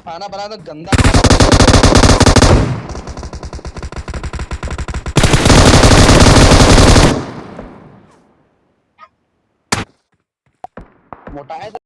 खाना बना तो गंदा मोटा है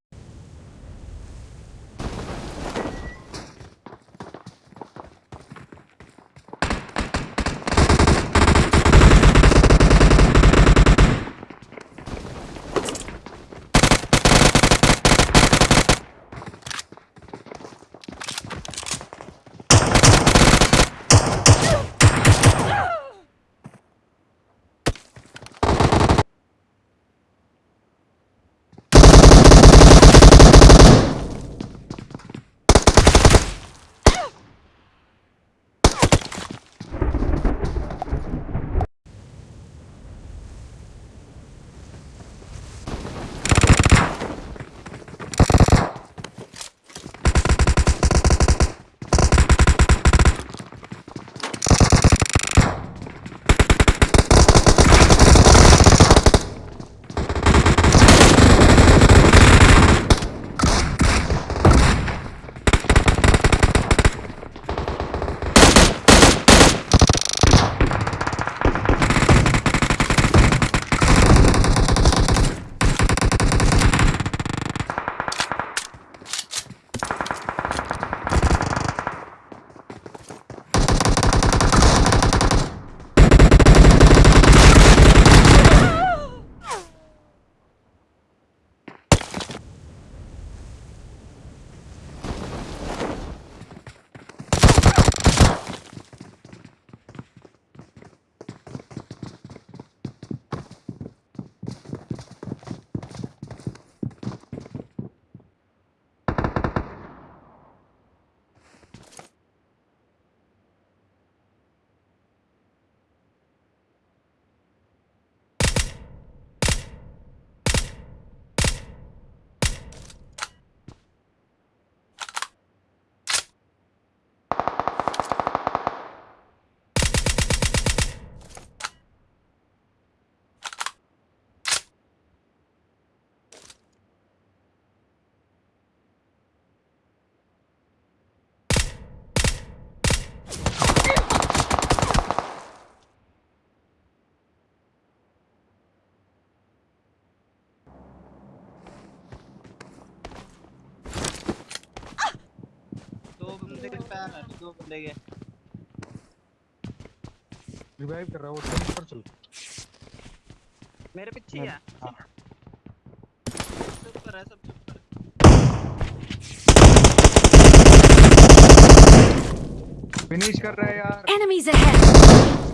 दो बंदे के रिवाइव कर रहा हूँ वो चल पर चल मेरे पीछे है हाँ। सब ऊपर है सब ऊपर फिनिश कर रहा है यार एनिमीज ahead!